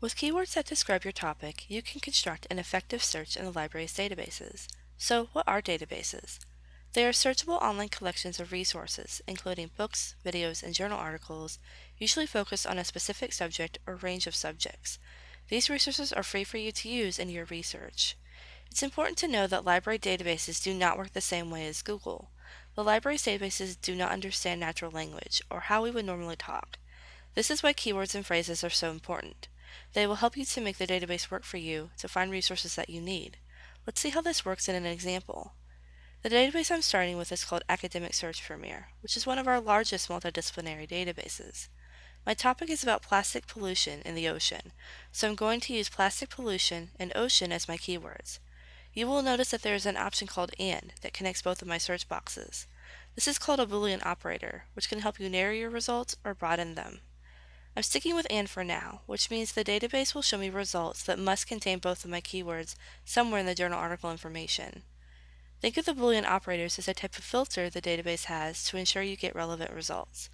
With keywords that describe your topic, you can construct an effective search in the library's databases. So, what are databases? They are searchable online collections of resources, including books, videos, and journal articles, usually focused on a specific subject or range of subjects. These resources are free for you to use in your research. It's important to know that library databases do not work the same way as Google. The library's databases do not understand natural language, or how we would normally talk. This is why keywords and phrases are so important. They will help you to make the database work for you to find resources that you need. Let's see how this works in an example. The database I'm starting with is called Academic Search Premier, which is one of our largest multidisciplinary databases. My topic is about plastic pollution in the ocean, so I'm going to use plastic pollution and ocean as my keywords. You will notice that there is an option called AND that connects both of my search boxes. This is called a Boolean operator, which can help you narrow your results or broaden them. I'm sticking with AND for now, which means the database will show me results that must contain both of my keywords somewhere in the journal article information. Think of the Boolean operators as a type of filter the database has to ensure you get relevant results.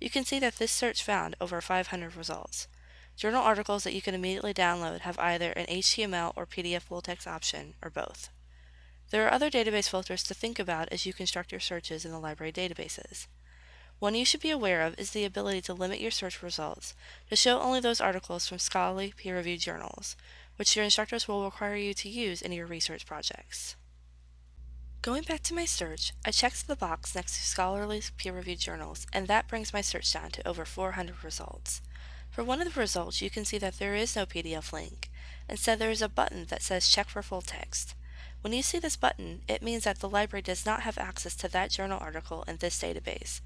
You can see that this search found over 500 results. Journal articles that you can immediately download have either an HTML or PDF full text option, or both. There are other database filters to think about as you construct your searches in the library databases. One you should be aware of is the ability to limit your search results to show only those articles from scholarly, peer-reviewed journals, which your instructors will require you to use in your research projects. Going back to my search, I checked the box next to scholarly, peer-reviewed journals, and that brings my search down to over 400 results. For one of the results, you can see that there is no PDF link. Instead, there is a button that says Check for Full Text. When you see this button, it means that the library does not have access to that journal article in this database,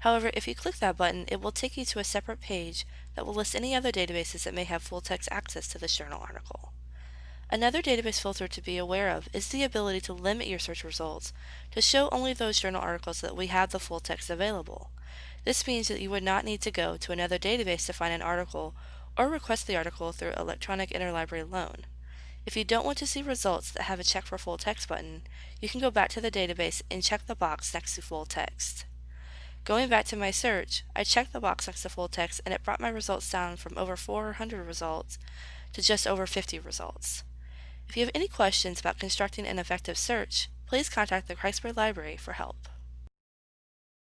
However, if you click that button, it will take you to a separate page that will list any other databases that may have full text access to this journal article. Another database filter to be aware of is the ability to limit your search results to show only those journal articles that we have the full text available. This means that you would not need to go to another database to find an article or request the article through electronic interlibrary loan. If you don't want to see results that have a check for full text button, you can go back to the database and check the box next to full text. Going back to my search, I checked the box next to full text and it brought my results down from over 400 results to just over 50 results. If you have any questions about constructing an effective search, please contact the Kreisberg Library for help.